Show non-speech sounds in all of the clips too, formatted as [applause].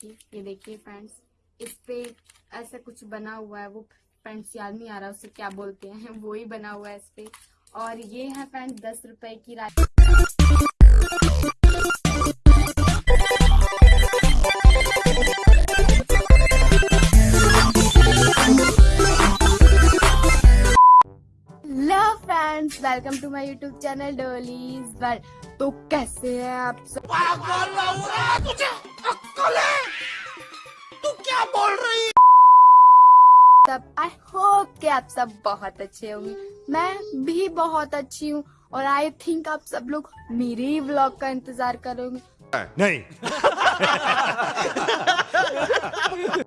की, ये देखिए फ्रेंड्स इस पे ऐसा कुछ बना हुआ है, वो फ्रेंड्स याद नहीं आ रहा उसे क्या बोलते हैं, [laughs] वो ही बना हुआ है इस पे। और ये है फ्रेंड्स दस रुपए की friends welcome to my YouTube channel Dolly's World तो कैसे हैं आप सब? कि आप सब बहुत अच्छे होंगे। मैं भी बहुत अच्छी हूँ और आई थिंक आप सब लोग मेरे ही व्लॉग का इंतज़ार करोगे। नहीं। [laughs]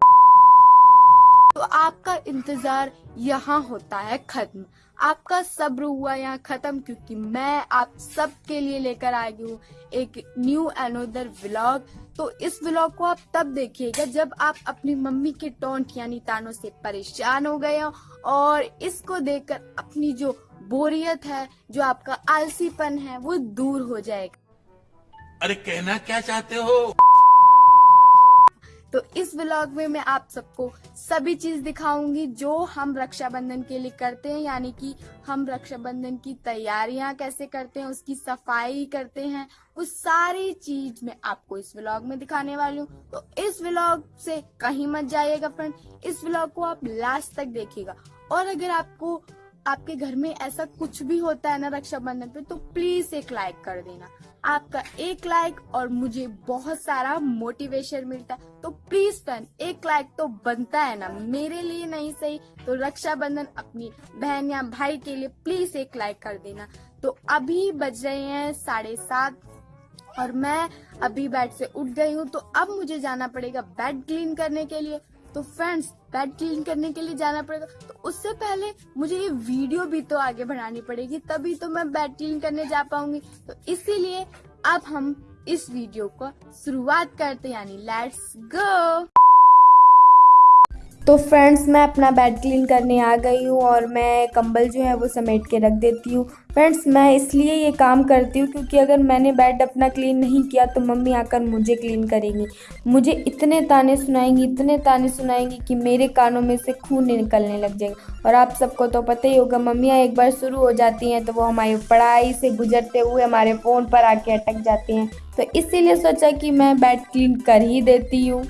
आपका इंतज़ार यहाँ होता है खत्म। आपका सब्र हुआ यहाँ खत्म क्योंकि मैं आप सब के लिए लेकर आई हूँ एक न्यू अनोदर व्लॉग तो इस व्लॉग को आप तब देखिएगा जब आप अपनी मम्मी के टोंट यानी तानों से परेशान हो गए हो और इसको देखकर अपनी जो बोरियत है, जो आपका आलसीपन है, वो दूर हो जाएगा। अरे कहना क्या चाहते हो? तो इस व्लॉग में मैं आप सबको सभी चीज़ दिखाऊँगी जो हम रक्षाबंधन के लिए करते हैं, यानी कि हम रक्षाबंधन की तैयारियाँ कैसे करते हैं, उसकी सफ़ाई करते हैं, उस सारी चीज़ मैं आपको इस व्लॉग में दिखाने वाली हूँ। तो इस व्लॉग से कहीं मत जाइएगा फ्रेंड इस व्लॉग को आप लास्ट तक देखिएगा। और अगर आपको, आपके घर में ऐसा कुछ भी होता है ना रक्षाबंधन पे तो प्लीज़ एक लाइक कर देना। आपका एक लाइक और मुझे बहुत सारा मोटिवेशन मिलता है। तो प्लीज़ फ्रेंड एक लाइक तो बनता है ना। मेरे लिए नहीं सही तो रक्षाबंधन अपनी बहन या भाई के लिए प्लीज़ एक लाइक कर देना। तो अभी बज रहे हैं साढ़े सात और मैं अभी बेड से उठ गई हूँ। तो अब मुझे जाना पड़ेगा बेड क्लीन करने के लिए। तो फ्रेंड्स पैट क्लीन करने के लिए जाना पड़ेगा। तो उससे पहले मुझे ये वीडियो भी तो आगे बढ़ानी पड़ेगी, तभी तो मैं बेड क्लीन करने जा पाऊँगी। तो इसीलिए अब हम इस वीडियो को शुरुआत करते यानी लेट्स गो तो फ्रेंड्स मैं अपना बेड क्लीन करने आ गई हूँ और मैं कंबल जो है वो समेट के रख देती हूँ। फ्रेंड्स मैं इसलिए ये काम करती हूँ क्योंकि अगर मैंने बेड अपना क्लीन नहीं किया तो मम्मी आकर मुझे क्लीन करेंगी। मुझे इतने ताने सुनाएँगी, इतने ताने सुनाएँगी कि मेरे कानों में से खून निकलने लग जाएँगे। और आप सबको तो पता ही होगा, मम्मियाँ एक बार शुरू हो जाती हैं तो वो हमारी पढ़ाई से गुजरते हुए हमारे फ़ोन पर आके अटक जाती हैं। तो इसीलिए सोचा कि मैं बेड क्लीन कर ही देती हूँ।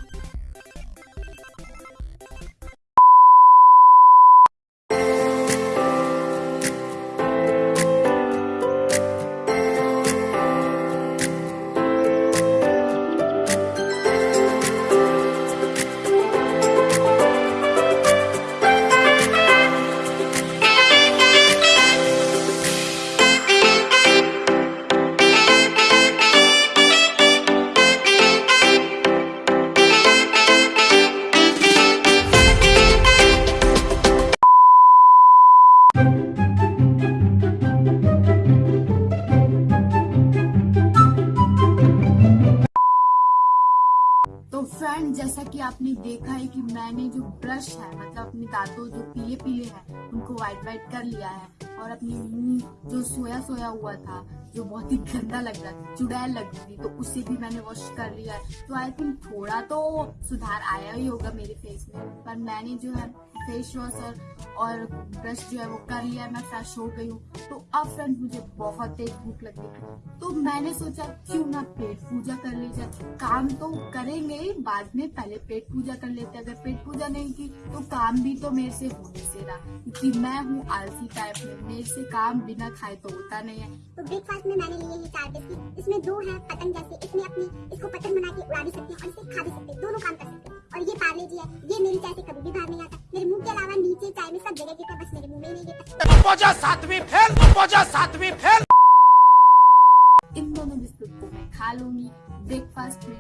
फ्रेंड जैसा कि आपने देखा है कि मैंने जो ब्रश है मतलब अपने दांतों जो पीले पीले हैं, उनको वाइट वाइट कर लिया है और अपने मुँह जो सोया सोया हुआ था, जो बहुत ही गंदा लग रहा था, चुड़ैल लग रही थी तो उसे भी मैंने वॉश कर लिया है। तो आई थिंक थोड़ा तो सुधार आया ही होगा मेरे फेस में, पर मैंने जो है फेस वॉश और, ब्रश जो है वो कर लिया मैं फ्रेश हो गई हूँ। तो अब फ्रेंड मुझे बहुत तेज भूख लग। रही तो मैंने सोचा क्यों ना पेट पूजा कर ली जाए? काम तो करेंगे ही बाद में पहले पेट पूजा कर लेते अगर पेट पूजा नहीं की तो काम भी तो मेरे से होने से रहा क्योंकि मैं हूँ आलसी टाइप में मेरे से काम बिना खाए तो होता नहीं है। तो ब्रेकफास्ट में मैंने लिए हैं चार बिस्किट। इसमें दो है पतंग जैसे इसमें अपनी इसको पतंग बना के उड़ा भी सकते हैं और इसे खा भी सकते हैं। दोनों काम कर सकते हैं। और ये पार्ले जी है ये मेरी चाय से कभी भी बाहर नहीं में सब जगह गिरता बस मेरे मुँह में नहीं गिरता पहुँचा सातवीं फेल पहुँचा सातवीं फेल। इन दोनों बिस्कुट को मैं खा लूँगी ब्रेकफास्ट में।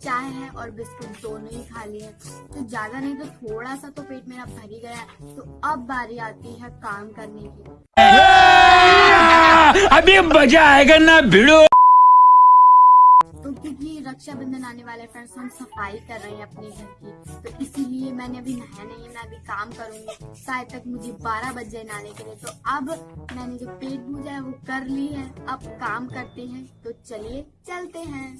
हैं और बिस्कुट दोनों ही खा लिए तो ज़्यादा नहीं तो थोड़ा सा तो पेट मेरा भर ही गया है। तो अब बारी आती है काम करने की। [laughs] अभी मज़ा आएगा ना भिड़ो। तो क्योंकि रक्षाबंधन आने वाले फ्रेंड्स हम सफ़ाई कर रहे हैं अपने घर की। तो इसीलिए मैंने अभी नहाया नहीं है मैं अभी काम करूँगी। शायद तक मुझे 12 बज जाए नहाने के लिए। तो अब मैंने जो पेट पूजा है वो कर ली है। अब काम करते हैं। तो चलिए चलते हैं।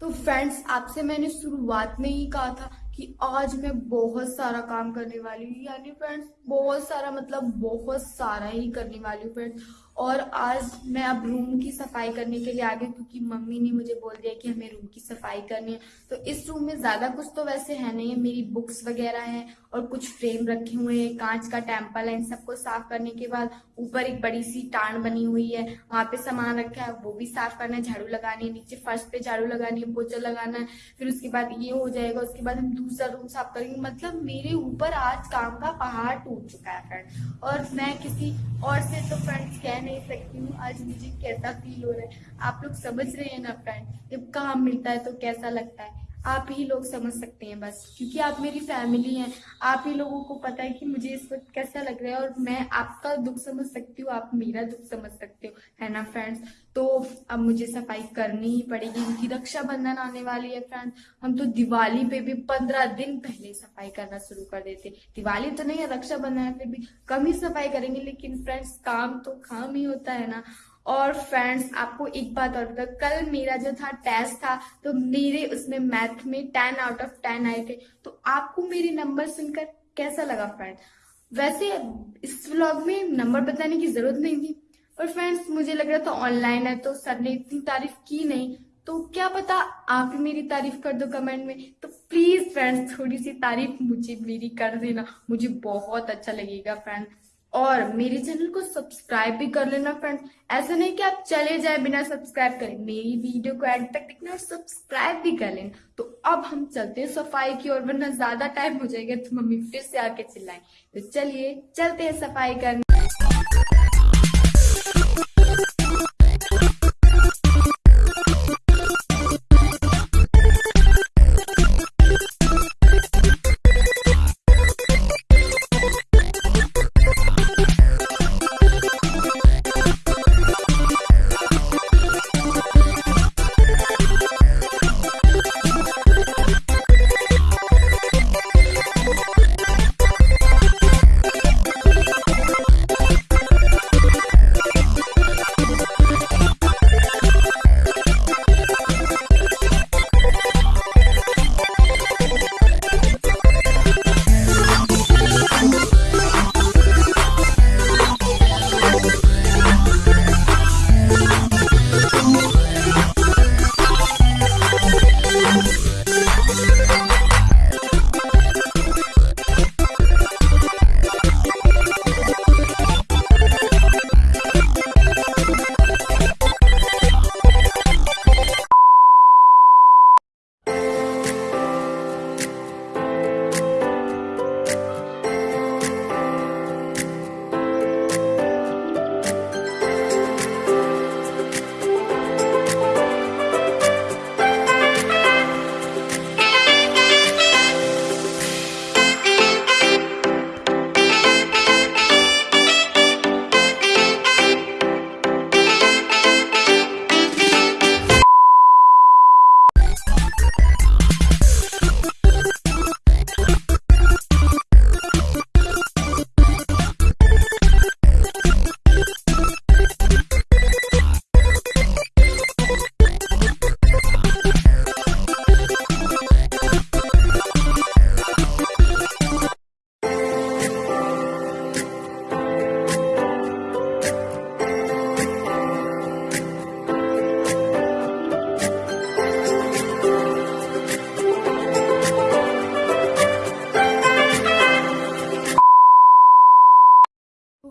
तो फ्रेंड्स आपसे मैंने शुरुआत में ही कहा था कि आज मैं बहुत सारा काम करने वाली हूँ। यानी फ्रेंड्स बहुत सारा मतलब बहुत सारा ही करने वाली हूँ फ्रेंड्स और आज मैं अब रूम की सफ़ाई करने के लिए आ गई क्योंकि मम्मी ने मुझे बोल दिया कि हमें रूम की सफ़ाई करनी है। तो इस रूम में ज़्यादा कुछ तो वैसे है नहीं है, मेरी बुक्स वगैरह हैं और कुछ फ्रेम रखे हुए हैं, कांच का टेंपल है, इन सबको साफ़ करने के बाद ऊपर एक बड़ी सी टाण बनी हुई है, वहाँ पे सामान रखा है, वो भी साफ़ करना है, झाड़ू लगानी है, नीचे फर्श पे झाड़ू लगानी है पोचा लगाना है, फिर उसके बाद ये हो जाएगा, उसके बाद हम दूसरा रूम साफ़ करेंगे मतलब मेरे ऊपर आज काम का पहाड़ टूट चुका है फ्रेंड और मैं किसी और से तो फ्रेंड्स कह नहीं सकती हूँ, आज मुझे कैसा फील हो रहा है। आप लोग समझ रहे हैं ना फ्रेंड जब काम मिलता है तो कैसा लगता है? आप ही लोग समझ सकते हैं बस, क्योंकि आप मेरी फैमिली हैं। आप ही लोगों को पता है कि मुझे इस वक्त कैसा लग रहा है और मैं आपका दुख समझ सकती हूँ, आप मेरा दुख समझ सकते हो, है ना फ्रेंड्स तो अब मुझे सफ़ाई करनी ही पड़ेगी क्योंकि रक्षाबंधन आने वाली है फ्रेंड्स हम तो दिवाली पे भी पंद्रह दिन पहले सफ़ाई करना शुरू कर देते। दिवाली तो नहीं है रक्षाबंधन फिर भी कम ही सफ़ाई करेंगे, लेकिन फ्रेंड्स काम तो काम ही होता है ना। और फ्रेंड्स आपको एक बात और बता कल मेरा जो था टेस्ट था तो मेरे उसमें मैथ में टेन आउट ऑफ़ टेन आए थे। तो आपको मेरे नंबर सुनकर कैसा लगा फ्रेंड वैसे इस व्लॉग में नंबर बताने की ज़रूरत नहीं थी, पर फ्रेंड्स मुझे लग रहा था ऑनलाइन है तो सर ने इतनी तारीफ़ की नहीं। तो क्या पता आप मेरी तारीफ़ कर दो कमेंट में। तो प्लीज़ फ्रेंड्स थोड़ी सी तारीफ़ मुझे मेरी कर देना। मुझे बहुत अच्छा लगेगा फ्रेंड और मेरे चैनल को सब्सक्राइब भी कर लेना फ्रेंड ऐसा नहीं कि आप चले जाए बिना सब्सक्राइब करें। मेरी वीडियो को एंड तक देखना और सब्सक्राइब भी कर लेना। तो अब हम चलते हैं सफ़ाई की ओर, वरना ज़्यादा टाइम हो जाएगा तो मम्मी फिर से आके चिल्लाएँ तो चलिए, चलते हैं सफ़ाई करने।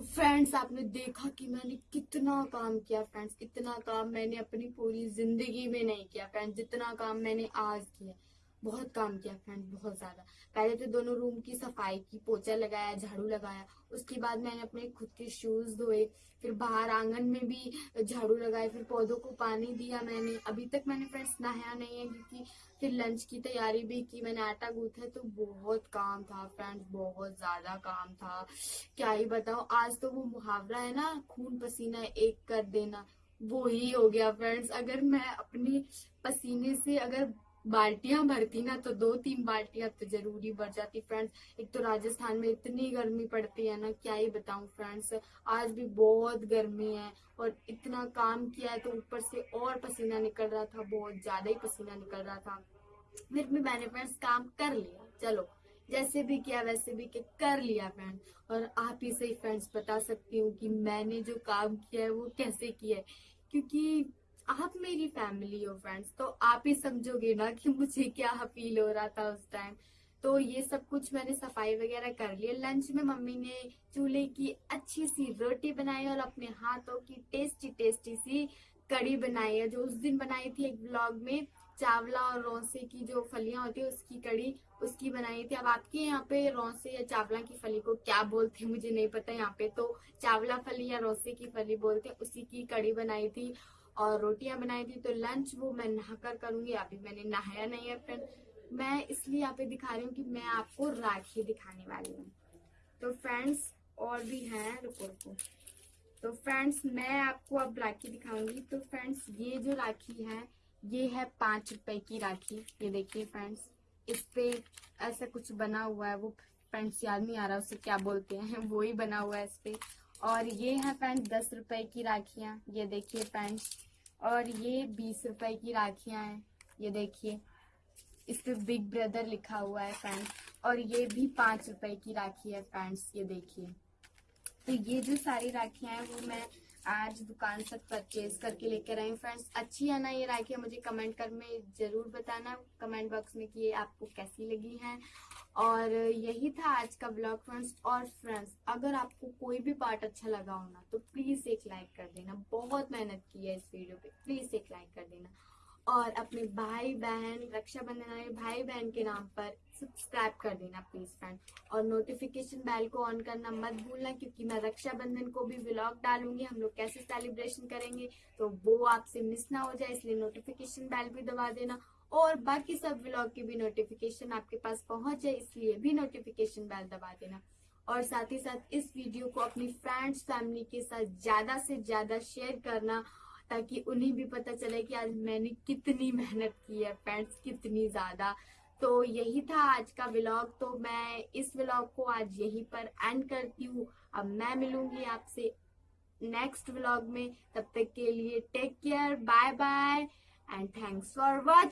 फ्रेंड्स आपने देखा कि मैंने कितना काम किया फ्रेंड्स इतना काम मैंने अपनी पूरी ज़िंदगी में नहीं किया फ्रेंड्स जितना काम मैंने आज किया। बहुत काम किया फ्रेंड्स बहुत ज़्यादा। पहले तो दोनों रूम की सफ़ाई की पोचा लगाया, झाड़ू लगाया। उसके बाद मैंने अपने खुद के शूज़ धोए। फिर बाहर आँगन में भी झाड़ू लगाए। फिर पौधों को पानी दिया मैंने। अभी तक मैंने फ्रेंड्स नहाया नहीं है, क्योंकि फिर लंच की तैयारी भी की। मैंने आटा गूथा तो बहुत काम था फ्रेंड्स बहुत ज़्यादा काम था। क्या ही बताओ आज तो वो मुहावरा है ना, खून पसीना एक कर देना। वो ही हो गया फ्रेंड्स अगर मैं अपने पसीने से अगर बाल्टियाँ भरती ना तो दो तीन बाल्टियाँ तो ज़रूरी भर जाती। फ्रेंड्स, एक तो राजस्थान में इतनी गर्मी पड़ती है ना, क्या ही बताऊँ फ्रेंड्स, आज भी बहुत गर्मी है और इतना काम किया है तो ऊपर से और पसीना निकल रहा था, बहुत ज़्यादा ही पसीना निकल रहा था। फिर भी मैंने फ्रेंड्स काम कर लिया, चलो, जैसे भी किया वैसे भी कि कर लिया फ्रेंड और आप ही से फ्रेंड्स बता सकती हूँ कि मैंने जो काम किया है वो कैसे किया है, क्योंकि आप मेरी फैमिली हो फ्रेंड्स तो आप ही समझोगे ना कि मुझे क्या फील हो रहा था उस टाइम तो ये सब कुछ मैंने सफ़ाई वगैरह कर लिया लंच में मम्मी ने चूल्हे की अच्छी सी रोटी बनाई और अपने हाथों की टेस्टी टेस्टी सी कड़ी बनाई है, जो उस दिन बनाई थी एक ब्लॉग में. चावला और रौसे की जो फलियाँ होती है, उसकी कड़ी उसकी बनाई थी. अब आपके यहाँ पे रौसे या चावला की फली को क्या बोलते हैं, मुझे नहीं पता यहाँ पे. तो चावला फली या रौसे की फली बोलते हैं, उसी की कड़ी बनाई थी. और रोटियाँ बनाई थी तो लंच वो मैं नहाकर करूँगी। अभी मैंने नहाया नहीं है फ्रेंड मैं इसलिए यहाँ पे दिखा रही हूँ कि मैं आपको राखी दिखाने वाली हूँ। तो फ्रेंड्स और भी हैं, रुको रुको। तो फ्रेंड्स मैं आपको अब राखी दिखाऊँगी। तो फ्रेंड्स ये जो राखी है, ये है पाँच रुपए की राखी। ये देखिए फ्रेंड्स इस पे ऐसा कुछ बना हुआ है। वो फ्रेंड्स याद नहीं आ रहा उसे क्या बोलते हैं। [laughs] वो ही बना हुआ है इस पे। और ये है फ्रेंड्स, दस रुपए की राखियाँ, ये देखिए फ्रेंड्स। और ये बीस रुपए की राखियाँ हैं, ये देखिए। इस पे बिग ब्रदर लिखा हुआ है फ्रेंड्स। और ये भी पाँच रुपए की राखी है फ्रेंड्स, ये देखिए। तो ये जो सारी राखियाँ हैं, वो मैं आज दुकान से परचेज करके लेकर आई फ्रेंड्स। अच्छी है ना ये राखियाँ? मुझे कमेंट कर में ज़रूर बताना कमेंट बॉक्स में कि ये आपको कैसी लगी हैं। और यही था आज का ब्लॉग फ्रेंड्स और फ्रेंड्स अगर आपको कोई भी पार्ट अच्छा लगा हो ना तो प्लीज़ एक लाइक कर देना। बहुत मेहनत की है इस वीडियो पे। प्लीज़ एक लाइक कर देना। और अपने भाई बहन, रक्षाबंधन वाले भाई बहन के नाम पर सब्सक्राइब कर देना प्लीज़ फ्रेंड और नोटिफिकेशन बेल को ऑन करना मत भूलना, क्योंकि मैं रक्षाबंधन को भी व्लॉग डालूँगी। हम लोग कैसे सेलिब्रेशन करेंगे तो वो आपसे मिस ना हो जाए, इसलिए नोटिफिकेशन बेल भी दबा देना। और बाकी सब व्लॉग की भी नोटिफिकेशन आपके पास पहुँच जाए, इसलिए भी नोटिफिकेशन बेल दबा देना। और साथ ही साथ इस वीडियो को अपनी फ्रेंड्स फैमिली के साथ ज़्यादा से ज़्यादा शेयर करना, ताकि उन्हें भी पता चले कि आज मैंने कितनी मेहनत की है फ्रेंड्स कितनी ज़्यादा। तो यही था आज का व्लॉग तो मैं इस व्लॉग को आज यहीं पर एंड करती हूँ। अब मैं मिलूँगी आपसे नेक्स्ट व्लॉग में। तब तक के लिए take care bye bye and thanks for watching